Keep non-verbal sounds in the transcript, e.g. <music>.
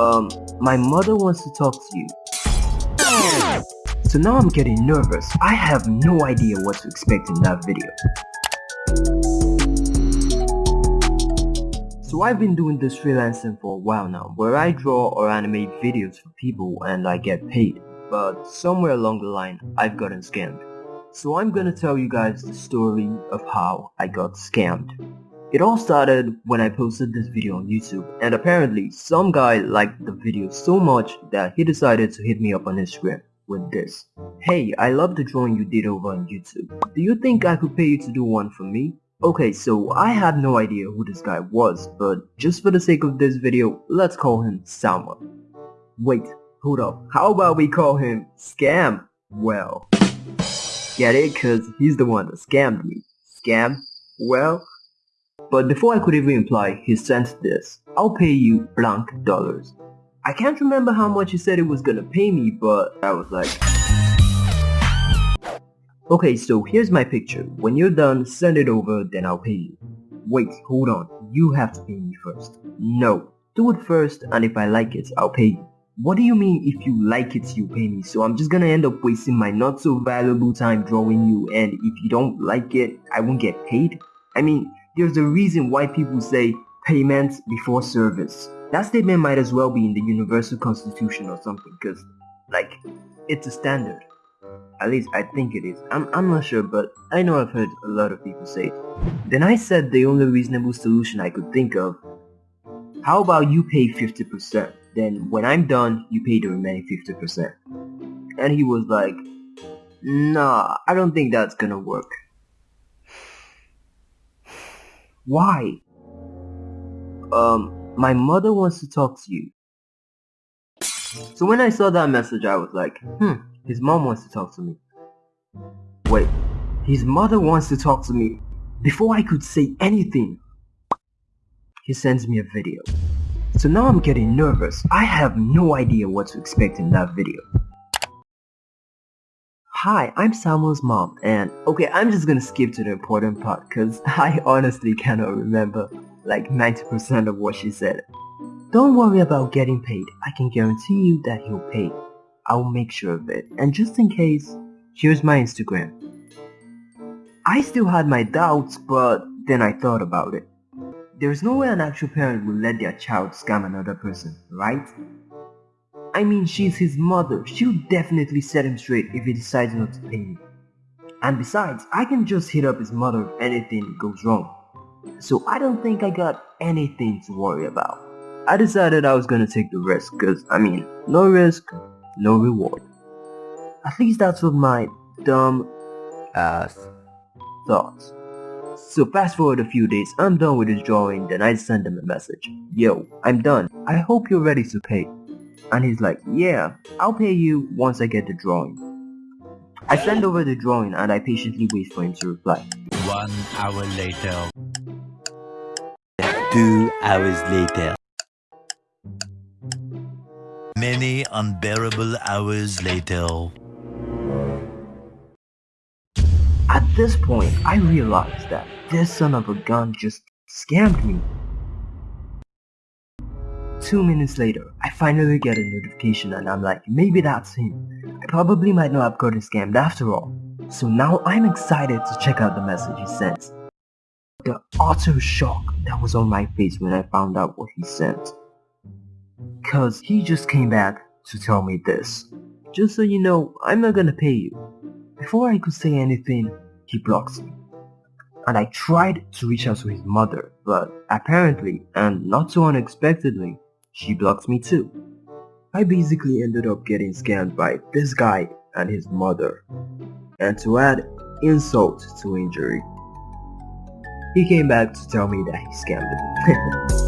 Um, my mother wants to talk to you. So now I'm getting nervous. I have no idea what to expect in that video. So I've been doing this freelancing for a while now, where I draw or animate videos for people and I get paid. But somewhere along the line, I've gotten scammed. So I'm gonna tell you guys the story of how I got scammed. It all started when I posted this video on YouTube and apparently some guy liked the video so much that he decided to hit me up on Instagram with this. Hey, I love the drawing you did over on YouTube. Do you think I could pay you to do one for me? Okay, so I had no idea who this guy was, but just for the sake of this video, let's call him Samuel. Wait, hold up, how about we call him Scam? Well, get it? Cause he's the one that scammed me. Scam? Well, but before I could even reply, he sent this. I'll pay you blank dollars. I can't remember how much he said it was gonna pay me, but I was like... Okay, so here's my picture. When you're done, send it over, then I'll pay you. Wait, hold on. You have to pay me first. No. Do it first, and if I like it, I'll pay you. What do you mean if you like it, you pay me? So I'm just gonna end up wasting my not so valuable time drawing you, and if you don't like it, I won't get paid? I mean, there's a reason why people say payment before service. That statement might as well be in the Universal Constitution or something because, like, it's a standard. At least I think it is. I'm, I'm not sure but I know I've heard a lot of people say it. Then I said the only reasonable solution I could think of. How about you pay 50%? Then when I'm done, you pay the remaining 50%. And he was like, Nah, I don't think that's gonna work. Why? Um, my mother wants to talk to you. So when I saw that message, I was like, hmm, his mom wants to talk to me. Wait, his mother wants to talk to me. Before I could say anything, he sends me a video. So now I'm getting nervous. I have no idea what to expect in that video. Hi, I'm Samuel's mom and okay, I'm just gonna skip to the important part because <laughs> I honestly cannot remember like 90% of what she said. Don't worry about getting paid, I can guarantee you that he'll pay. I'll make sure of it. And just in case, here's my Instagram. I still had my doubts, but then I thought about it. There's no way an actual parent would let their child scam another person, right? I mean, she's his mother. She'll definitely set him straight if he decides not to pay me. And besides, I can just hit up his mother if anything goes wrong. So I don't think I got anything to worry about. I decided I was gonna take the risk cause I mean, no risk, no reward. At least that's what my dumb ass thought. So fast forward a few days, I'm done with his drawing, then I send him a message. Yo, I'm done. I hope you're ready to pay. And he's like, yeah, I'll pay you once I get the drawing. I send over the drawing and I patiently wait for him to reply. One hour later. Two hours later. Many unbearable hours later. At this point, I realized that this son of a gun just scammed me. Two minutes later, I finally get a notification and I'm like, maybe that's him. I probably might not have gotten scammed after all. So now I'm excited to check out the message he sent. The utter shock that was on my face when I found out what he sent. Cause he just came back to tell me this. Just so you know, I'm not gonna pay you. Before I could say anything, he blocks me. And I tried to reach out to his mother, but apparently, and not so unexpectedly, she blocked me too. I basically ended up getting scammed by this guy and his mother. And to add insult to injury, he came back to tell me that he scammed me. <laughs>